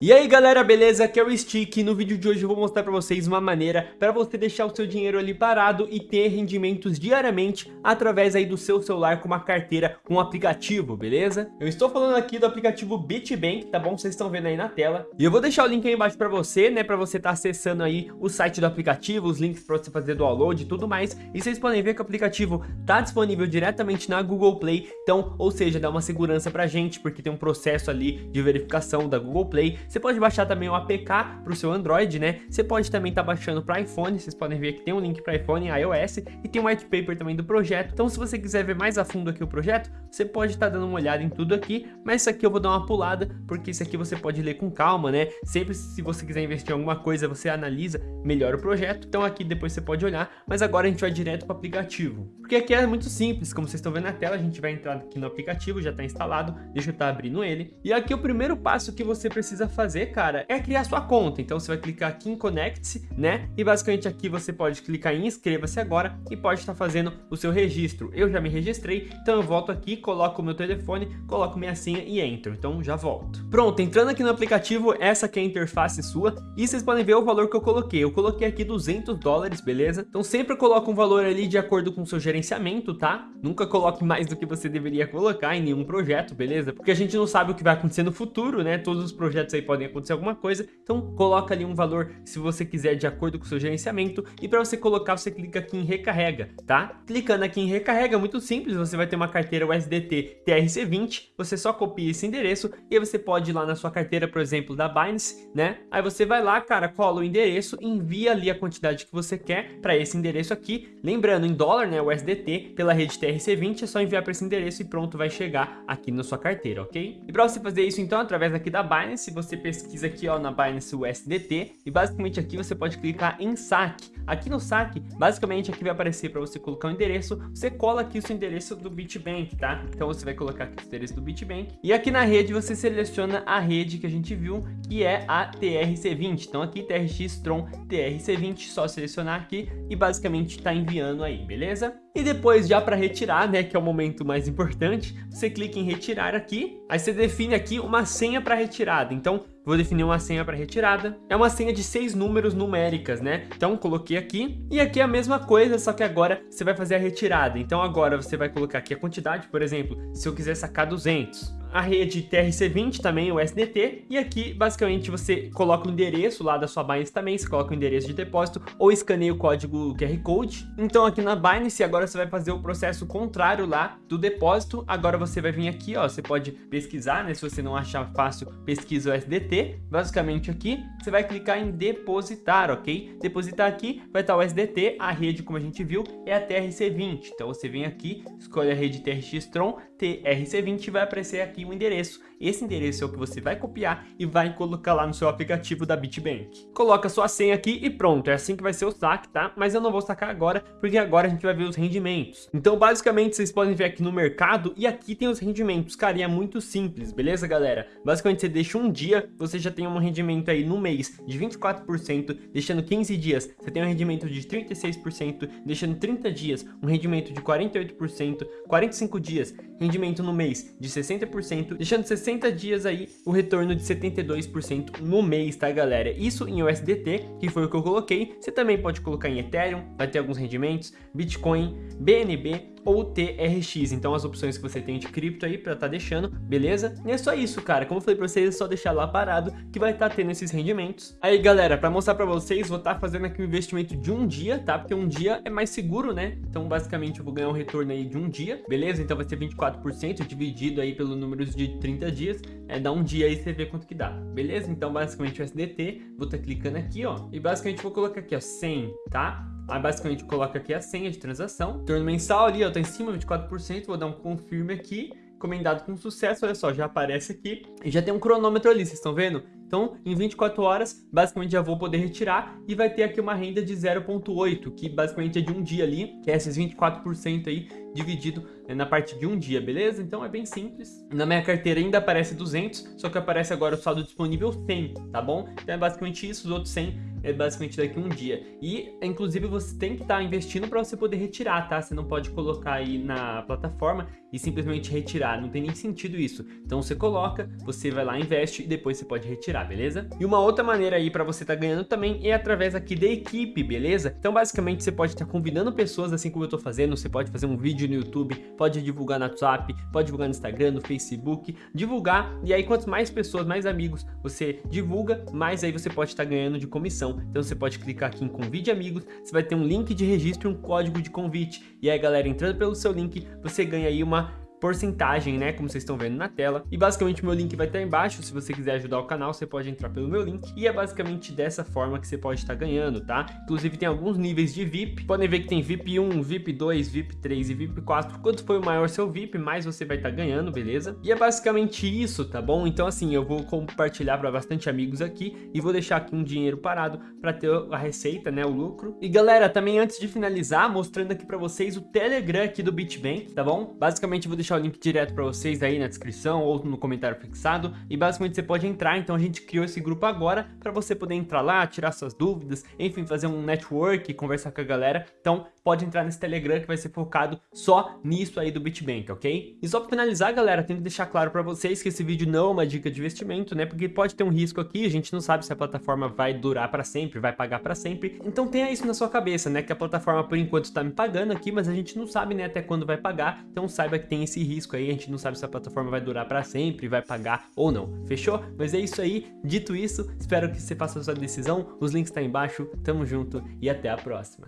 E aí galera, beleza? Aqui é o Stick e no vídeo de hoje eu vou mostrar pra vocês uma maneira para você deixar o seu dinheiro ali parado e ter rendimentos diariamente através aí do seu celular com uma carteira com um aplicativo, beleza? Eu estou falando aqui do aplicativo BitBank, tá bom? Vocês estão vendo aí na tela. E eu vou deixar o link aí embaixo pra você, né? Pra você estar tá acessando aí o site do aplicativo, os links pra você fazer download e tudo mais. E vocês podem ver que o aplicativo tá disponível diretamente na Google Play, então, ou seja, dá uma segurança pra gente, porque tem um processo ali de verificação da Google Play você pode baixar também o APK para o seu Android, né? Você pode também estar tá baixando para iPhone, vocês podem ver que tem um link para iPhone e iOS e tem um white paper também do projeto. Então se você quiser ver mais a fundo aqui o projeto, você pode estar tá dando uma olhada em tudo aqui, mas isso aqui eu vou dar uma pulada, porque isso aqui você pode ler com calma, né? Sempre se você quiser investir em alguma coisa, você analisa melhor o projeto. Então aqui depois você pode olhar, mas agora a gente vai direto para o aplicativo. Porque aqui é muito simples, como vocês estão vendo na tela, a gente vai entrar aqui no aplicativo, já está instalado, deixa eu estar tá abrindo ele. E aqui o primeiro passo que você precisa fazer, cara, é criar sua conta. Então você vai clicar aqui em Connect-se, né? E basicamente aqui você pode clicar em Inscreva-se agora e pode estar fazendo o seu registro. Eu já me registrei, então eu volto aqui, coloco o meu telefone, coloco minha senha e entro. Então já volto. Pronto, entrando aqui no aplicativo, essa aqui é a interface sua e vocês podem ver o valor que eu coloquei. Eu coloquei aqui 200 dólares, beleza? Então sempre coloca um valor ali de acordo com o seu gerenciamento, tá? Nunca coloque mais do que você deveria colocar em nenhum projeto, beleza? Porque a gente não sabe o que vai acontecer no futuro, né? Todos os projetos aí podem acontecer alguma coisa, então coloca ali um valor se você quiser de acordo com o seu gerenciamento e para você colocar você clica aqui em recarrega, tá? Clicando aqui em recarrega, é muito simples, você vai ter uma carteira USDT TRC20, você só copia esse endereço e aí você pode ir lá na sua carteira, por exemplo, da Binance, né? Aí você vai lá, cara, cola o endereço, envia ali a quantidade que você quer para esse endereço aqui, lembrando em dólar, né, USDT, pela rede TRC20, é só enviar para esse endereço e pronto, vai chegar aqui na sua carteira, ok? E para você fazer isso então, através aqui da Binance, você pesquisa aqui ó, na Binance USDT e basicamente aqui você pode clicar em saque. Aqui no saque, basicamente aqui vai aparecer para você colocar o endereço, você cola aqui o seu endereço do BitBank, tá? Então você vai colocar aqui o endereço do BitBank e aqui na rede você seleciona a rede que a gente viu, que é a TRC20. Então aqui TRX Tron TRC20, só selecionar aqui e basicamente está enviando aí, beleza? E depois já para retirar, né, que é o momento mais importante, você clica em retirar aqui, aí você define aqui uma senha para retirada. Então, vou definir uma senha para retirada. É uma senha de seis números numéricas, né? Então, coloquei aqui. E aqui é a mesma coisa, só que agora você vai fazer a retirada. Então, agora você vai colocar aqui a quantidade, por exemplo, se eu quiser sacar 200 a rede TRC20 também, o SDT, e aqui basicamente você coloca o endereço lá da sua Binance também, você coloca o endereço de depósito ou escaneia o código QR Code. Então aqui na Binance agora você vai fazer o processo contrário lá do depósito, agora você vai vir aqui, ó, você pode pesquisar, né, se você não achar fácil, pesquisa o SDT, basicamente aqui, você vai clicar em depositar, ok? Depositar aqui, vai estar o SDT, a rede como a gente viu é a TRC20, então você vem aqui, escolhe a rede TRX Tron, TRC20 vai aparecer aqui o endereço. Esse endereço é o que você vai copiar e vai colocar lá no seu aplicativo da BitBank. Coloca sua senha aqui e pronto, é assim que vai ser o saque, tá? Mas eu não vou sacar agora, porque agora a gente vai ver os rendimentos. Então, basicamente, vocês podem ver aqui no mercado e aqui tem os rendimentos. Cara, e é muito simples, beleza, galera? Basicamente, você deixa um dia, você já tem um rendimento aí no mês de 24%, deixando 15 dias, você tem um rendimento de 36%, deixando 30 dias, um rendimento de 48%, 45 dias, rendimento no mês de 60%, deixando 60 dias aí o retorno de 72% no mês, tá galera? Isso em USDT, que foi o que eu coloquei, você também pode colocar em Ethereum, vai ter alguns rendimentos, Bitcoin, BNB, ou TRX. Então as opções que você tem de cripto aí para tá deixando, beleza? E é só isso, cara. Como eu falei para vocês, é só deixar lá parado que vai estar tá tendo esses rendimentos. Aí, galera, para mostrar para vocês, vou estar tá fazendo aqui um investimento de um dia, tá? Porque um dia é mais seguro, né? Então, basicamente, eu vou ganhar um retorno aí de um dia, beleza? Então vai ser 24% dividido aí pelo número de 30 dias, é dar um dia aí você vê quanto que dá, beleza? Então, basicamente, o SDT, vou estar tá clicando aqui, ó, e basicamente vou colocar aqui, ó, 100, tá? Aí basicamente coloca aqui a senha de transação. Turno mensal ali, ó, tá em cima, 24%. Vou dar um confirme aqui. Encomendado com sucesso, olha só, já aparece aqui. E já tem um cronômetro ali, vocês estão vendo? Então, em 24 horas, basicamente já vou poder retirar e vai ter aqui uma renda de 0.8, que basicamente é de um dia ali, que é esses 24% aí dividido né, na parte de um dia, beleza? Então é bem simples. Na minha carteira ainda aparece 200, só que aparece agora o saldo disponível 100, tá bom? Então é basicamente isso, os outros 100 é basicamente daqui um dia. E, inclusive, você tem que estar tá investindo para você poder retirar, tá? Você não pode colocar aí na plataforma e simplesmente retirar. Não tem nem sentido isso. Então, você coloca, você vai lá, investe e depois você pode retirar beleza? E uma outra maneira aí para você estar tá ganhando também é através aqui da equipe, beleza? Então basicamente você pode estar tá convidando pessoas assim como eu tô fazendo, você pode fazer um vídeo no YouTube, pode divulgar no WhatsApp, pode divulgar no Instagram, no Facebook, divulgar e aí quanto mais pessoas, mais amigos você divulga, mais aí você pode estar tá ganhando de comissão. Então você pode clicar aqui em convide amigos, você vai ter um link de registro e um código de convite. E aí galera, entrando pelo seu link, você ganha aí uma porcentagem, né, como vocês estão vendo na tela. E basicamente meu link vai estar embaixo, se você quiser ajudar o canal, você pode entrar pelo meu link. E é basicamente dessa forma que você pode estar ganhando, tá? Inclusive tem alguns níveis de VIP, podem ver que tem VIP 1, VIP 2, VIP 3 e VIP 4. Quanto for o maior seu VIP, mais você vai estar ganhando, beleza? E é basicamente isso, tá bom? Então assim, eu vou compartilhar para bastante amigos aqui e vou deixar aqui um dinheiro parado para ter a receita, né, o lucro. E galera, também antes de finalizar, mostrando aqui para vocês o Telegram aqui do BitBank, tá bom? Basicamente vou deixar deixar o link direto para vocês aí na descrição ou no comentário fixado. E basicamente você pode entrar, então a gente criou esse grupo agora para você poder entrar lá, tirar suas dúvidas, enfim, fazer um network, conversar com a galera, então pode entrar nesse Telegram que vai ser focado só nisso aí do BitBank, ok? E só para finalizar, galera, tenho que deixar claro para vocês que esse vídeo não é uma dica de investimento, né, porque pode ter um risco aqui, a gente não sabe se a plataforma vai durar para sempre, vai pagar para sempre, então tenha isso na sua cabeça, né, que a plataforma por enquanto está me pagando aqui, mas a gente não sabe, né, até quando vai pagar, então saiba que tem esse risco aí, a gente não sabe se a plataforma vai durar para sempre, vai pagar ou não, fechou? Mas é isso aí, dito isso, espero que você faça a sua decisão, os links estão tá embaixo, tamo junto e até a próxima.